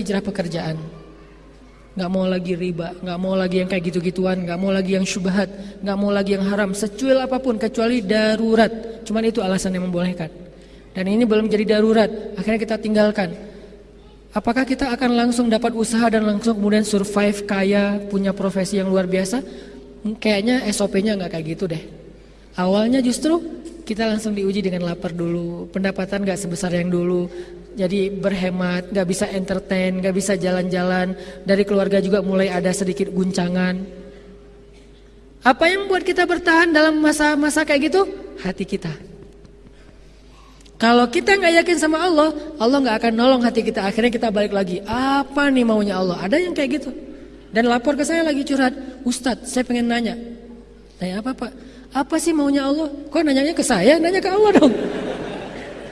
hijrah pekerjaan. Nggak mau lagi riba, nggak mau lagi yang kayak gitu-gituan, nggak mau lagi yang syubhat, nggak mau lagi yang haram, secuil apa pun kecuali darurat. Cuman itu alasan yang membolehkan. Dan ini belum jadi darurat, akhirnya kita tinggalkan. Apakah kita akan langsung dapat usaha dan langsung kemudian survive kaya, punya profesi yang luar biasa? Kayaknya SOP-nya nggak kayak gitu deh. Awalnya justru kita langsung diuji dengan lapar dulu, pendapatan nggak sebesar yang dulu, jadi berhemat, gak bisa entertain, gak bisa jalan-jalan. Dari keluarga juga mulai ada sedikit guncangan. Apa yang buat kita bertahan dalam masa-masa kayak gitu? Hati kita. Kalau kita nggak yakin sama Allah, Allah nggak akan nolong hati kita. Akhirnya kita balik lagi. Apa nih maunya Allah? Ada yang kayak gitu. Dan lapor ke saya lagi curhat, Ustadz, saya pengen nanya. Nanya apa pak? Apa sih maunya Allah? Kok nanyanya ke saya? Nanya ke Allah dong.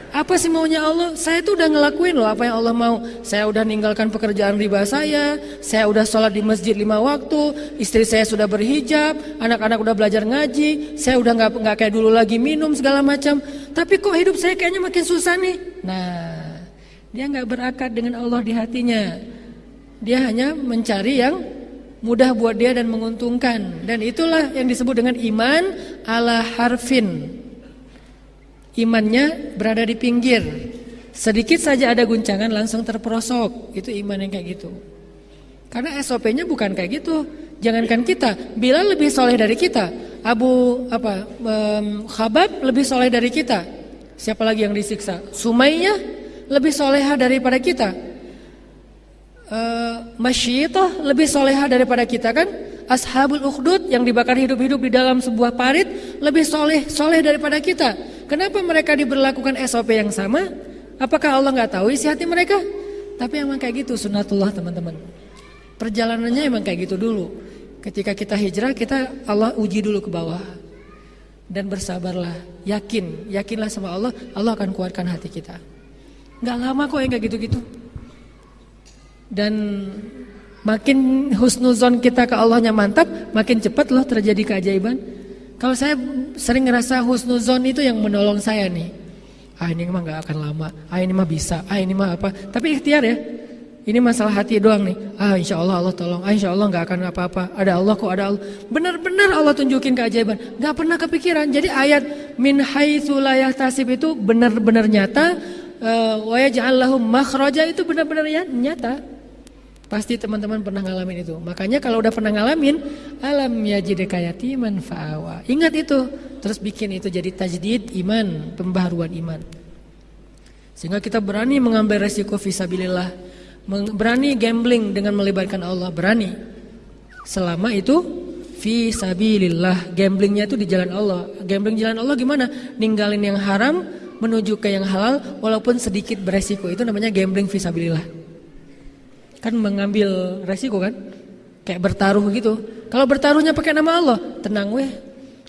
Apa sih maunya Allah? Saya tuh udah ngelakuin loh apa yang Allah mau. Saya udah ninggalkan pekerjaan riba saya, saya udah sholat di masjid lima waktu, istri saya sudah berhijab, anak-anak udah belajar ngaji, saya udah nggak nggak kayak dulu lagi minum segala macam. Tapi kok hidup saya kayaknya makin susah nih. Nah, dia nggak berakar dengan Allah di hatinya. Dia hanya mencari yang mudah buat dia dan menguntungkan. Dan itulah yang disebut dengan iman ala harfin imannya berada di pinggir. Sedikit saja ada guncangan langsung terperosok. Itu iman yang kayak gitu. Karena SOP-nya bukan kayak gitu. Jangankan kita, bila lebih soleh dari kita. Abu apa um, Khabab lebih soleh dari kita. Siapa lagi yang disiksa? Sumayyah lebih soleha daripada kita. Uh, lebih soleha daripada kita kan? Ashabul Ukhdud yang dibakar hidup-hidup di dalam sebuah parit lebih soleh soleh daripada kita. Kenapa mereka diberlakukan SOP yang sama? Apakah Allah nggak tahu isi hati mereka? Tapi emang kayak gitu sunatullah teman-teman. Perjalanannya emang kayak gitu dulu. Ketika kita hijrah, kita Allah uji dulu ke bawah. Dan bersabarlah, yakin, yakinlah sama Allah, Allah akan kuatkan hati kita. Nggak lama kok yang kayak gitu-gitu. Dan makin husnuzon kita ke Allahnya mantap, makin cepat loh terjadi keajaiban. Kalau saya sering ngerasa husnuzon itu yang menolong saya nih. Ah ini mah gak akan lama. Ah ini mah bisa. Ah ini mah apa. Tapi ikhtiar ya. Ini masalah hati doang nih. Ah insya Allah Allah tolong. Ah insya Allah gak akan apa-apa. Ada Allah kok ada Allah. Benar-benar Allah tunjukin keajaiban. Gak pernah kepikiran. Jadi ayat min haitsu tasib itu benar-benar nyata. Uh, wa yaj'al makhraja itu benar-benar ya, nyata. Pasti teman-teman pernah ngalamin itu. Makanya kalau udah pernah ngalamin, alam yajidka yatiman fa'awa. Ingat itu, terus bikin itu jadi tajdid iman, pembaharuan iman. Sehingga kita berani mengambil resiko visabilillah, berani gambling dengan melibatkan Allah, berani. Selama itu visabilillah, gamblingnya itu di jalan Allah. Gambling jalan Allah gimana? Ninggalin yang haram menuju ke yang halal walaupun sedikit beresiko. Itu namanya gambling visabilillah. Kan mengambil resiko kan? Kayak bertaruh gitu. Kalau bertaruhnya pakai nama Allah, tenang weh.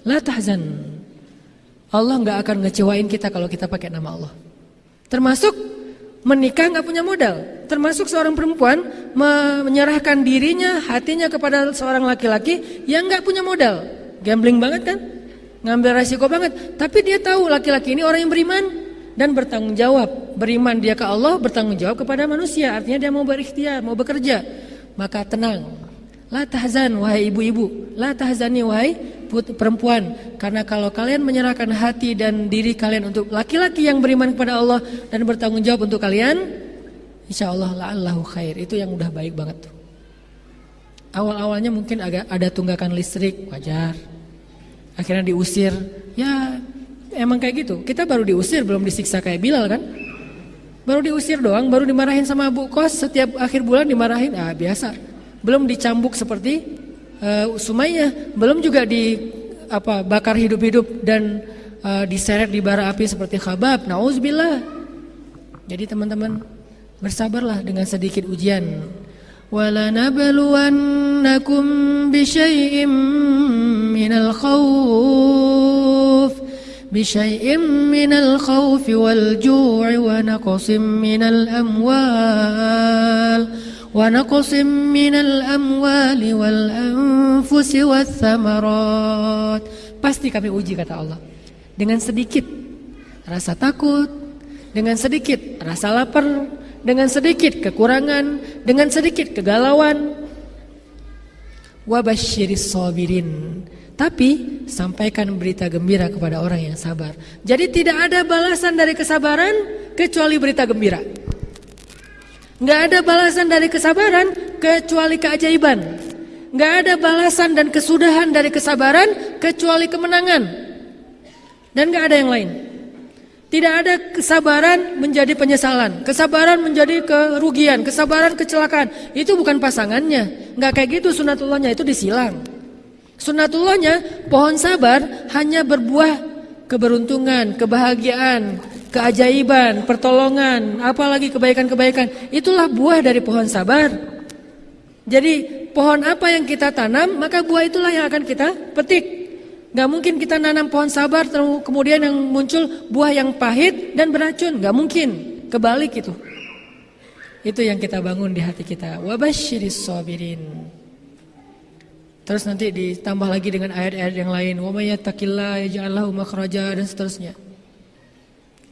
La tahzan. Allah nggak akan ngecewain kita kalau kita pakai nama Allah. Termasuk menikah nggak punya modal. Termasuk seorang perempuan menyerahkan dirinya, hatinya kepada seorang laki-laki yang nggak punya modal. Gambling banget kan? Ngambil resiko banget. Tapi dia tahu laki-laki ini orang yang beriman dan bertanggung jawab. Beriman dia ke Allah, bertanggung jawab kepada manusia. Artinya dia mau berikhtiar, mau bekerja. Maka tenang. La tahzan wahai ibu-ibu, la tahzani wahai perempuan. Karena kalau kalian menyerahkan hati dan diri kalian untuk laki-laki yang beriman kepada Allah dan bertanggung jawab untuk kalian, insya Allah la'allahu khair. Itu yang udah baik banget tuh. Awal-awalnya mungkin agak ada tunggakan listrik, wajar. Akhirnya diusir, ya emang kayak gitu. Kita baru diusir, belum disiksa kayak Bilal kan? Baru diusir doang, baru dimarahin sama Bu Kos setiap akhir bulan dimarahin. Ah, biasa. Belum dicambuk seperti uh, Sumayyah, belum juga di apa bakar hidup-hidup dan uh, diseret di bara api seperti Khabab. Nauzubillah. Jadi teman-teman bersabarlah dengan sedikit ujian. ولنبلونكم بشيء من الخوف بشيء من الخوف والجوع ونقص من الأموال ونقص من الأموال والأنفس والثمرات pasti kami uji kata Allah dengan sedikit rasa takut dengan sedikit rasa lapar dengan sedikit kekurangan, dengan sedikit kegalauan. Wabashiris sabirin. Tapi sampaikan berita gembira kepada orang yang sabar. Jadi tidak ada balasan dari kesabaran kecuali berita gembira. Nggak ada balasan dari kesabaran kecuali keajaiban. Nggak ada balasan dan kesudahan dari kesabaran kecuali kemenangan. Dan nggak ada yang lain. Tidak ada kesabaran menjadi penyesalan, kesabaran menjadi kerugian, kesabaran kecelakaan. Itu bukan pasangannya. Nggak kayak gitu sunatullahnya itu disilang. Sunatullahnya pohon sabar hanya berbuah keberuntungan, kebahagiaan, keajaiban, pertolongan, apalagi kebaikan-kebaikan. Itulah buah dari pohon sabar. Jadi pohon apa yang kita tanam, maka buah itulah yang akan kita petik. Gak mungkin kita nanam pohon sabar kemudian yang muncul buah yang pahit dan beracun. Gak mungkin. Kebalik itu. Itu yang kita bangun di hati kita. Wabashiris sabirin. Terus nanti ditambah lagi dengan ayat-ayat yang lain. Wa may makhraja dan seterusnya.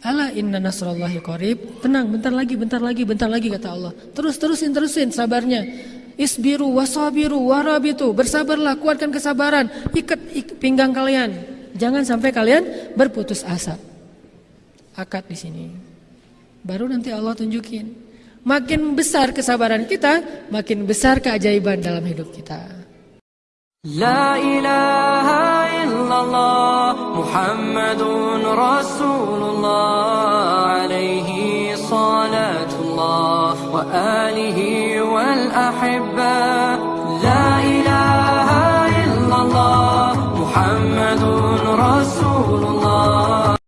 Ala inna nasrallahi qarib. Tenang, bentar lagi, bentar lagi, bentar lagi kata Allah. Terus terusin terusin sabarnya. Isbiru wasabiru warabitu. Bersabarlah, kuatkan kesabaran. Ikat, pinggang kalian. Jangan sampai kalian berputus asa. Akad di sini. Baru nanti Allah tunjukin. Makin besar kesabaran kita, makin besar keajaiban dalam hidup kita. La ilaha illallah Muhammadun Rasulullah alaihi salatullah wa alihi أحبك